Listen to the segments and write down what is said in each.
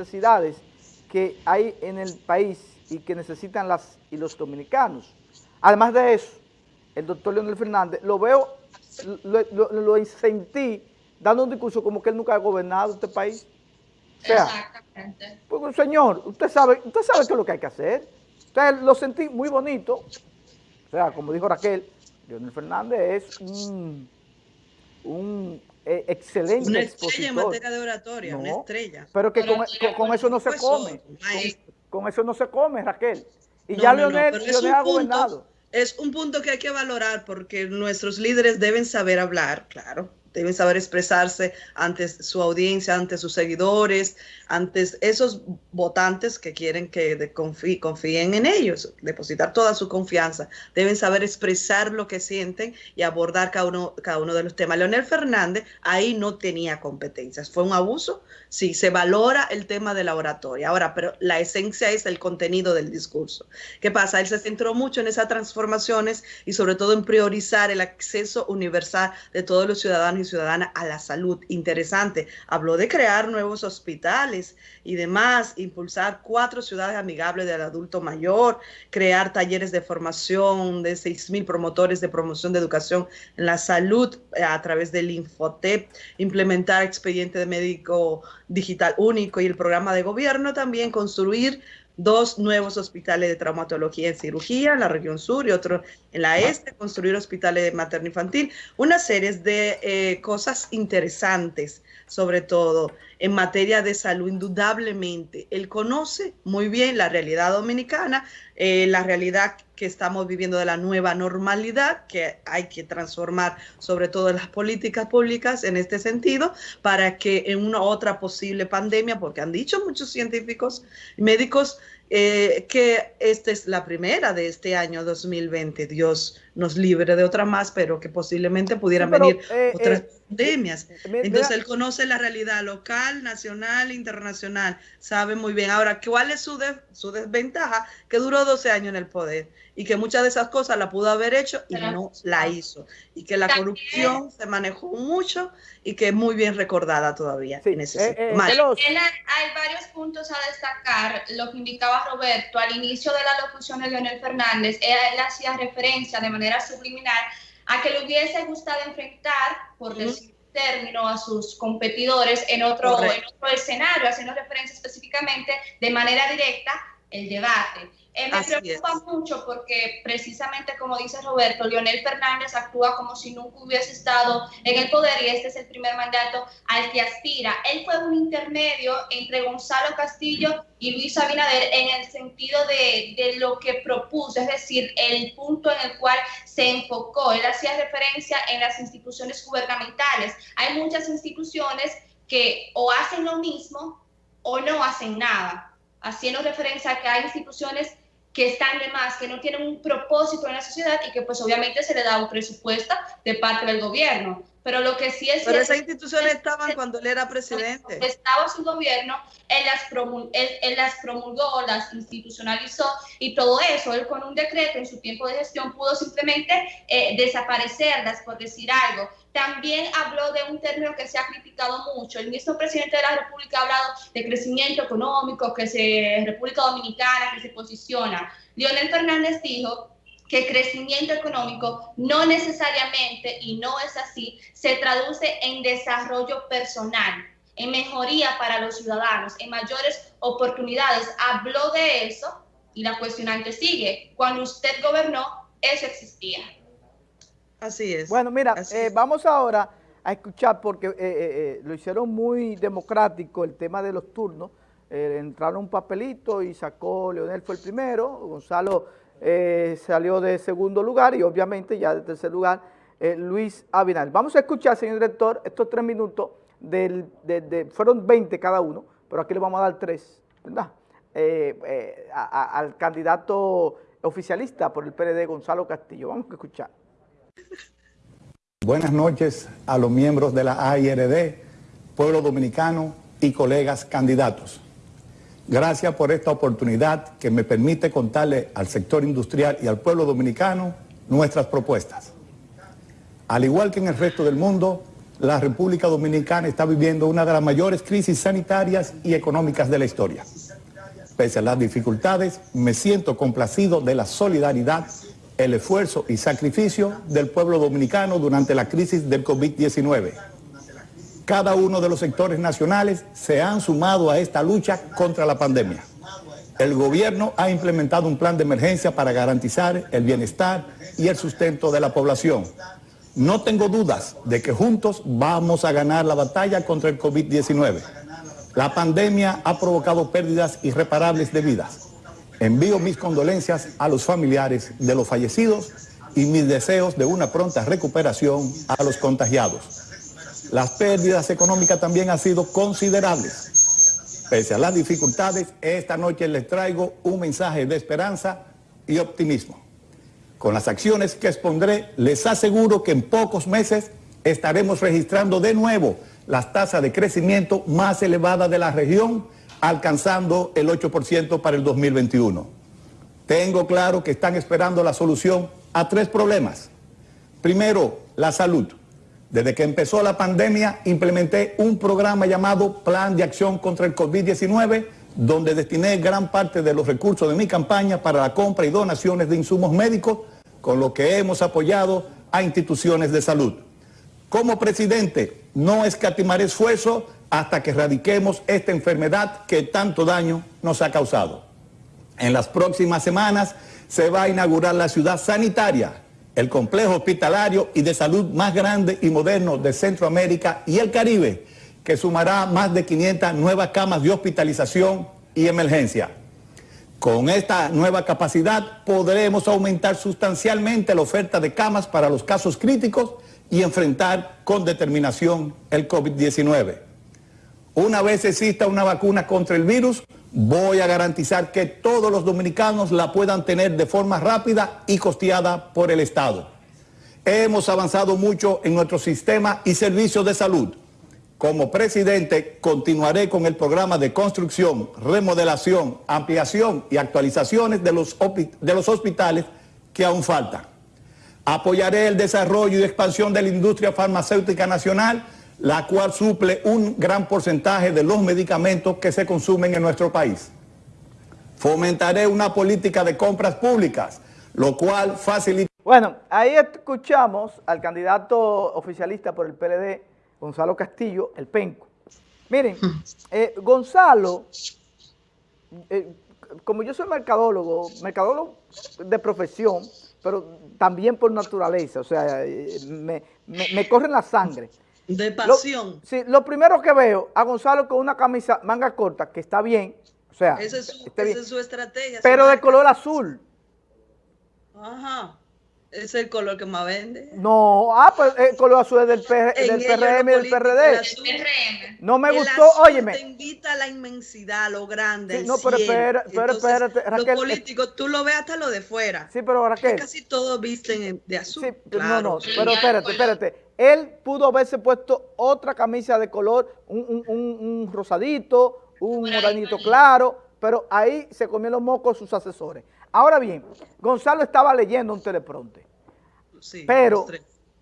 necesidades que hay en el país y que necesitan las y los dominicanos. Además de eso, el doctor Leonel Fernández, lo veo, lo, lo, sentí dando un discurso como que él nunca ha gobernado este país. Exactamente. Pues, señor, usted sabe, usted sabe qué es lo que hay que hacer. Usted lo sentí muy bonito. O sea, como dijo Raquel, Leonel Fernández es un, un eh, excelente Una estrella en materia de oratoria, una estrella. Pero que con, eso no se come. Con, eso no se come, Raquel. Y ya Leonel, ha gobernado. Es un punto que hay que valorar porque nuestros líderes deben saber hablar, claro deben saber expresarse ante su audiencia, ante sus seguidores, ante esos votantes que quieren que confíen en ellos, depositar toda su confianza. Deben saber expresar lo que sienten y abordar cada uno, cada uno de los temas. Leonel Fernández ahí no tenía competencias. ¿Fue un abuso? Sí, se valora el tema de la oratoria. Ahora, pero la esencia es el contenido del discurso. ¿Qué pasa? Él se centró mucho en esas transformaciones y sobre todo en priorizar el acceso universal de todos los ciudadanos ciudadana a la salud. Interesante. Habló de crear nuevos hospitales y demás, impulsar cuatro ciudades amigables del adulto mayor, crear talleres de formación de seis mil promotores de promoción de educación en la salud eh, a través del Infotep, implementar expediente de médico digital único y el programa de gobierno también construir dos nuevos hospitales de traumatología en cirugía en la región sur y otro en la este, construir hospitales de materno-infantil, una serie de eh, cosas interesantes, sobre todo en materia de salud, indudablemente. Él conoce muy bien la realidad dominicana, eh, la realidad que estamos viviendo de la nueva normalidad, que hay que transformar sobre todo las políticas públicas en este sentido, para que en una otra posible pandemia, porque han dicho muchos científicos y médicos, eh, que esta es la primera de este año 2020. Dios nos libre de otra más, pero que posiblemente pudieran venir eh, otras eh, pandemias. Entonces él conoce la realidad local, nacional, internacional, sabe muy bien. Ahora, ¿cuál es su, su desventaja? Que duró 12 años en el poder y que muchas de esas cosas la pudo haber hecho y no la hizo. Y que la corrupción se manejó mucho y que es muy bien recordada todavía. en ese eh, hay varios puntos a destacar. Lo que indicaba Roberto al inicio de la locución de Leonel Fernández, él hacía referencia de manera subliminal a que le hubiese gustado enfrentar, por decir término, a sus competidores en otro, en otro escenario, haciendo referencia específicamente de manera directa el debate. Eh, me preocupa mucho porque precisamente como dice Roberto, Leonel Fernández actúa como si nunca hubiese estado en el poder y este es el primer mandato al que aspira. Él fue un intermedio entre Gonzalo Castillo y Luis Abinader en el sentido de, de lo que propuso, es decir, el punto en el cual se enfocó. Él hacía referencia en las instituciones gubernamentales. Hay muchas instituciones que o hacen lo mismo o no hacen nada haciendo referencia a que hay instituciones que están de más, que no tienen un propósito en la sociedad y que pues obviamente se le da un presupuesto de parte del gobierno. Pero lo que sí es... Pero esas instituciones estaban cuando él era presidente. Estaba su gobierno, él las, él, las promulgó, las institucionalizó y todo eso, él con un decreto en su tiempo de gestión pudo simplemente eh, desaparecerlas, por decir algo. También habló de un término que se ha criticado mucho. El mismo presidente de la República ha hablado de crecimiento económico, que se República Dominicana, que se posiciona. Leonel Fernández dijo que crecimiento económico no necesariamente, y no es así, se traduce en desarrollo personal, en mejoría para los ciudadanos, en mayores oportunidades. Habló de eso y la cuestionante sigue. Cuando usted gobernó, eso existía. Así es. Bueno, mira, eh, vamos ahora a escuchar, porque eh, eh, lo hicieron muy democrático el tema de los turnos. entraron un papelito y sacó, Leonel fue el primero, Gonzalo eh, salió de segundo lugar y obviamente ya de tercer lugar eh, Luis Abinal. Vamos a escuchar, señor director, estos tres minutos, fueron 20 cada uno, pero aquí le vamos a dar tres, ¿verdad? Eh, al candidato oficialista por el PLD, Gonzalo Castillo. Vamos a escuchar. Buenas noches a los miembros de la AIRD, pueblo dominicano y colegas candidatos. Gracias por esta oportunidad que me permite contarle al sector industrial y al pueblo dominicano nuestras propuestas. Al igual que en el resto del mundo, la República Dominicana está viviendo una de las mayores crisis sanitarias y económicas de la historia. Pese a las dificultades, me siento complacido de la solidaridad, el esfuerzo y sacrificio del pueblo dominicano durante la crisis del COVID-19. Cada uno de los sectores nacionales se han sumado a esta lucha contra la pandemia. El gobierno ha implementado un plan de emergencia para garantizar el bienestar y el sustento de la población. No tengo dudas de que juntos vamos a ganar la batalla contra el COVID-19. La pandemia ha provocado pérdidas irreparables de vidas. Envío mis condolencias a los familiares de los fallecidos y mis deseos de una pronta recuperación a los contagiados. Las pérdidas económicas también han sido considerables. Pese a las dificultades, esta noche les traigo un mensaje de esperanza y optimismo. Con las acciones que expondré, les aseguro que en pocos meses estaremos registrando de nuevo las tasas de crecimiento más elevadas de la región, alcanzando el 8% para el 2021. Tengo claro que están esperando la solución a tres problemas. Primero, la salud. Desde que empezó la pandemia, implementé un programa llamado Plan de Acción contra el COVID-19, donde destiné gran parte de los recursos de mi campaña para la compra y donaciones de insumos médicos, con lo que hemos apoyado a instituciones de salud. Como presidente, no escatimaré esfuerzo hasta que erradiquemos esta enfermedad que tanto daño nos ha causado. En las próximas semanas se va a inaugurar la ciudad sanitaria, el complejo hospitalario y de salud más grande y moderno de Centroamérica y el Caribe, que sumará más de 500 nuevas camas de hospitalización y emergencia. Con esta nueva capacidad podremos aumentar sustancialmente la oferta de camas para los casos críticos y enfrentar con determinación el COVID-19. Una vez exista una vacuna contra el virus, voy a garantizar que todos los dominicanos la puedan tener de forma rápida y costeada por el Estado. Hemos avanzado mucho en nuestro sistema y servicios de salud. Como presidente, continuaré con el programa de construcción, remodelación, ampliación y actualizaciones de los, de los hospitales que aún faltan. Apoyaré el desarrollo y expansión de la industria farmacéutica nacional, la cual suple un gran porcentaje de los medicamentos que se consumen en nuestro país. Fomentaré una política de compras públicas, lo cual facilita... Bueno, ahí escuchamos al candidato oficialista por el PLD, Gonzalo Castillo, el penco. Miren, eh, Gonzalo, eh, como yo soy mercadólogo, mercadólogo de profesión, pero también por naturaleza, o sea, eh, me, me, corre la sangre. De pasión. sí, lo primero que veo a Gonzalo con una camisa manga corta, que está bien, o sea, esa es su, estrategia. Pero de color azul. Ajá. Es el color que más vende. No, ah, pues el color azul es del, del PRM y del PRD. No me gustó, óyeme. te invita a la inmensidad, lo grande, No, pero, espera, pero espérate, Raquel. Los políticos, tú lo ves hasta lo de fuera. Sí, pero Raquel. Casi todos visten de azul. Sí, no, no, pero espérate, espérate. Él pudo haberse puesto otra camisa de color, un, un, un rosadito, un moranito claro, pero ahí se comió los mocos sus asesores. Ahora bien, Gonzalo estaba leyendo un teleprompter, pero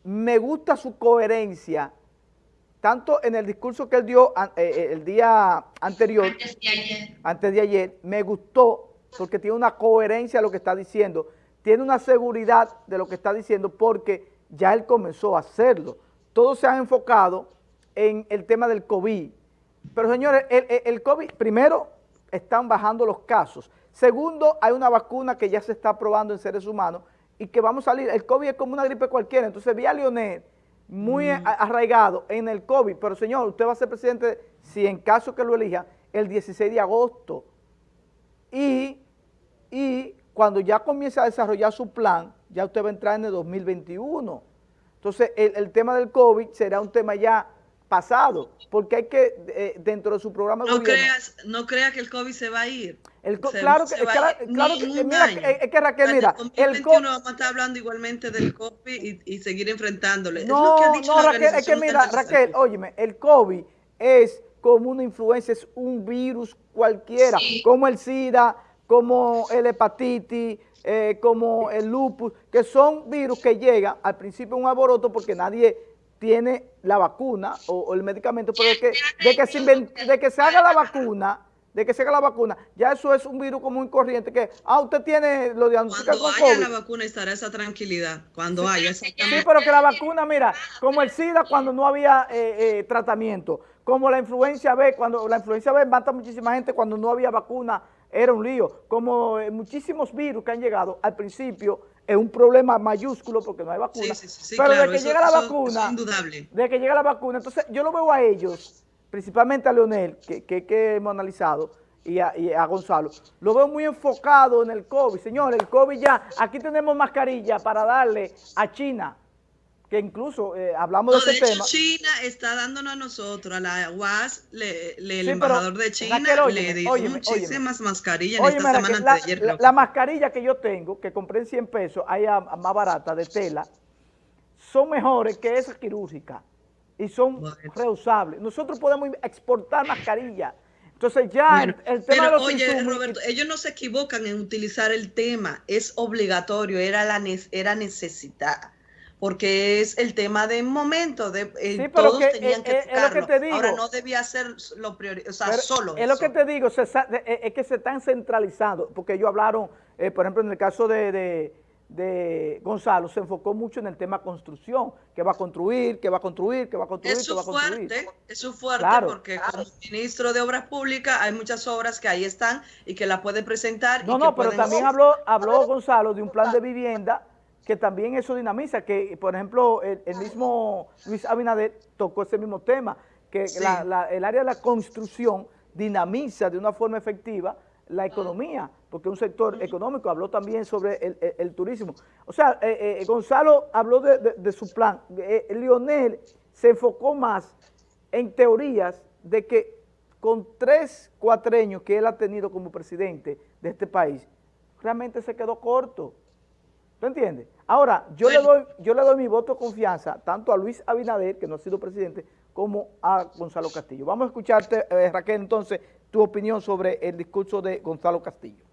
me gusta su coherencia, tanto en el discurso que él dio eh, eh, el día anterior, antes de, ayer. antes de ayer, me gustó porque tiene una coherencia a lo que está diciendo, tiene una seguridad de lo que está diciendo porque ya él comenzó a hacerlo. Todos se han enfocado en el tema del COVID, pero señores, el, el COVID, primero, están bajando los casos, Segundo, hay una vacuna que ya se está probando en seres humanos y que vamos a salir. El COVID es como una gripe cualquiera. Entonces vi a Leonel muy mm. arraigado en el COVID. Pero señor, usted va a ser presidente, si en caso que lo elija, el 16 de agosto. Y, y cuando ya comience a desarrollar su plan, ya usted va a entrar en el 2021. Entonces, el, el tema del COVID será un tema ya pasado, porque hay que, eh, dentro de su programa no creas No creas que el COVID se va a ir. El claro que, claro, que, mira, es que Raquel, mira, el COVID... vamos a estar hablando igualmente del COVID y, seguir enfrentándole. No, no, Raquel, es que mira, Raquel, óyeme, el COVID es como una influencia, es un virus cualquiera, como el SIDA, como el hepatitis, eh, como el lupus, que son virus que llegan al principio un alboroto porque nadie tiene la vacuna o, el medicamento, pero de que, de que, se, de que se haga la vacuna de que se haga la vacuna, ya eso es un virus común y corriente que, ah, usted tiene lo diagnostica Cuando haya la vacuna estará esa tranquilidad, cuando haya Sí, pero que la vacuna, mira, como el SIDA cuando no había eh, eh, tratamiento, como la influencia B, cuando la influencia B mata muchísima gente cuando no había vacuna, era un lío, como eh, muchísimos virus que han llegado al principio, es un problema mayúsculo porque no hay vacuna, pero de que llega la vacuna, de que llega la vacuna, entonces yo lo veo a ellos, principalmente a Leonel, que, que, hemos analizado, y a, Gonzalo, lo veo muy enfocado en el COVID. Señores, el COVID ya, aquí tenemos mascarilla para darle a China, que incluso eh, hablamos de ese de hecho, China está dándonos a nosotros, a la UAS, le, el embajador de China le dio muchísimas mascarillas en esta semana la, ayer, la, mascarilla que yo tengo, que compré en 100 pesos, hay más barata, de tela, son mejores que esas quirúrgicas y son reusables. Nosotros podemos exportar mascarillas. Entonces ya el, tema de los oye, Roberto, ellos no se equivocan en utilizar el tema, es obligatorio, era la era necesidad, porque es el tema de momento, de eh, todos tenían que, eh, Ahora no debía ser lo priori o sea, solo Es lo que te digo, eh, es que se están centralizando, porque ellos hablaron, por ejemplo, en el caso de de Gonzalo se enfocó mucho en el tema construcción, que va a construir, que va a construir, que va a construir, que va a construir. Fuerte, es su fuerte porque como ministro de Obras Públicas hay muchas obras que ahí están y que la puede presentar. No, no, pero también habló, habló Gonzalo de un plan de vivienda que también eso dinamiza, que por ejemplo el, mismo Luis Abinader tocó ese mismo tema, que el área de la construcción dinamiza de una forma efectiva la economía, porque un sector económico habló también sobre el, turismo. O sea, eh, eh, Gonzalo habló de, su plan. Eh, Lionel se enfocó más en teorías de que con tres cuatreños que él ha tenido como presidente de este país, realmente se quedó corto. ¿Tú entiendes? Ahora, yo, le doy, yo le doy mi voto de confianza tanto a Luis Abinader, que no ha sido presidente, como a Gonzalo Castillo. Vamos a escucharte, Raquel, entonces, tu opinión sobre el discurso de Gonzalo Castillo.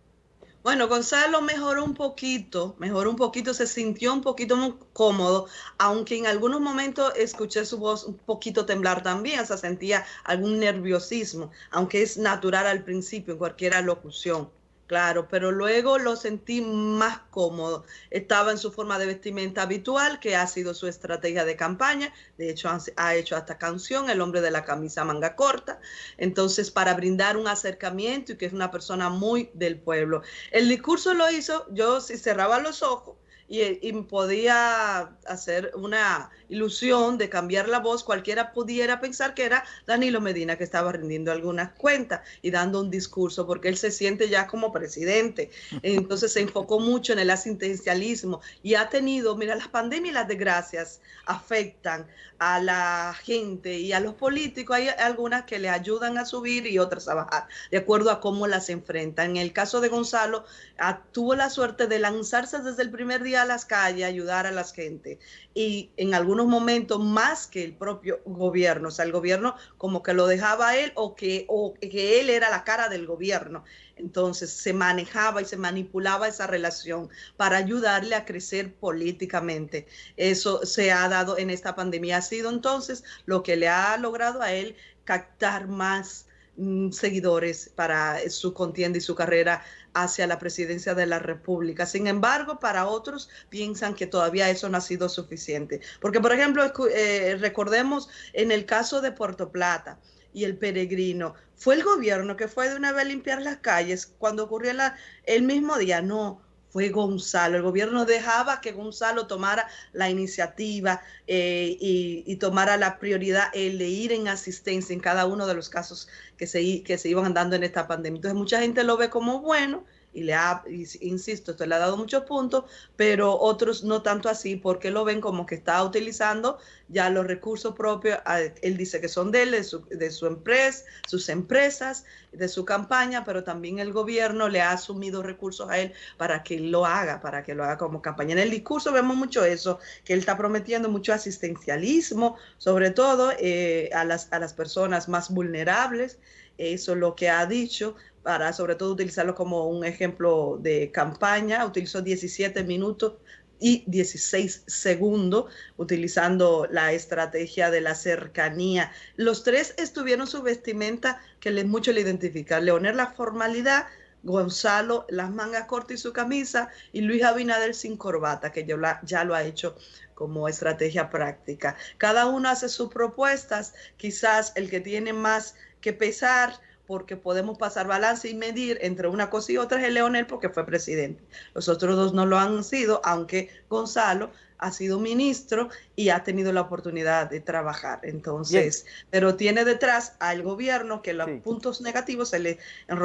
Bueno, Gonzalo mejoró un poquito, mejoró un poquito, se sintió un poquito muy cómodo, aunque en algunos momentos escuché su voz un poquito temblar también, o sea, sentía algún nerviosismo, aunque es natural al principio en cualquier locución. Claro, pero luego lo sentí más cómodo. Estaba en su forma de vestimenta habitual, que ha sido su estrategia de campaña. De hecho, ha hecho hasta canción, El hombre de la camisa manga corta. Entonces, para brindar un acercamiento y que es una persona muy del pueblo. El discurso lo hizo, yo si cerraba los ojos, y, podía hacer una ilusión de cambiar la voz, cualquiera pudiera pensar que era Danilo Medina que estaba rindiendo algunas cuentas y dando un discurso, porque él se siente ya como presidente. Entonces se enfocó mucho en el asistencialismo y ha tenido, mira, las pandemias y las desgracias afectan a la gente y a los políticos. Hay algunas que le ayudan a subir y otras a bajar, de acuerdo a cómo las enfrentan. En el caso de Gonzalo, ah, tuvo la suerte de lanzarse desde el primer día a las calles, ayudar a la gente. Y en algunos momentos más que el propio gobierno, o sea, el gobierno como que lo dejaba él o que, o que él era la cara del gobierno. Entonces se manejaba y se manipulaba esa relación para ayudarle a crecer políticamente. Eso se ha dado en esta pandemia. Ha sido entonces lo que le ha logrado a él captar más seguidores para su contienda y su carrera hacia la presidencia de la República. Sin embargo, para otros piensan que todavía eso no ha sido suficiente. Porque, por ejemplo, eh, recordemos en el caso de Puerto Plata y el peregrino, fue el gobierno que fue de una vez a limpiar las calles cuando ocurrió la, el mismo día. No, fue Gonzalo. El gobierno dejaba que Gonzalo tomara la iniciativa eh, y, tomara la prioridad el de ir en asistencia en cada uno de los casos que se, que se iban dando en esta pandemia. Entonces mucha gente lo ve como bueno y le ha, insisto, esto le ha dado muchos puntos, pero otros no tanto así porque lo ven como que está utilizando ya los recursos propios, él dice que son de él, de su, de su empresa, sus empresas, de su campaña, pero también el gobierno le ha asumido recursos a él para que lo haga, para que lo haga como campaña. En el discurso vemos mucho eso, que él está prometiendo mucho asistencialismo, sobre todo eh, a, las, a las personas más vulnerables, eso es lo que ha dicho, para sobre todo utilizarlo como un ejemplo de campaña. Utilizó 17 minutos y 16 segundos, utilizando la estrategia de la cercanía. Los tres estuvieron su vestimenta que les mucho le identifica. Leonel la formalidad, Gonzalo las mangas cortas y su camisa, y Luis Abinader sin corbata, que ya lo ha hecho como estrategia práctica. Cada uno hace sus propuestas, quizás el que tiene más que pesar porque podemos pasar balance y medir entre una cosa y otra es el Leonel porque fue presidente. Los otros dos no lo han sido, aunque Gonzalo ha sido ministro y ha tenido la oportunidad de trabajar. Entonces, pero tiene detrás al gobierno que los puntos negativos se le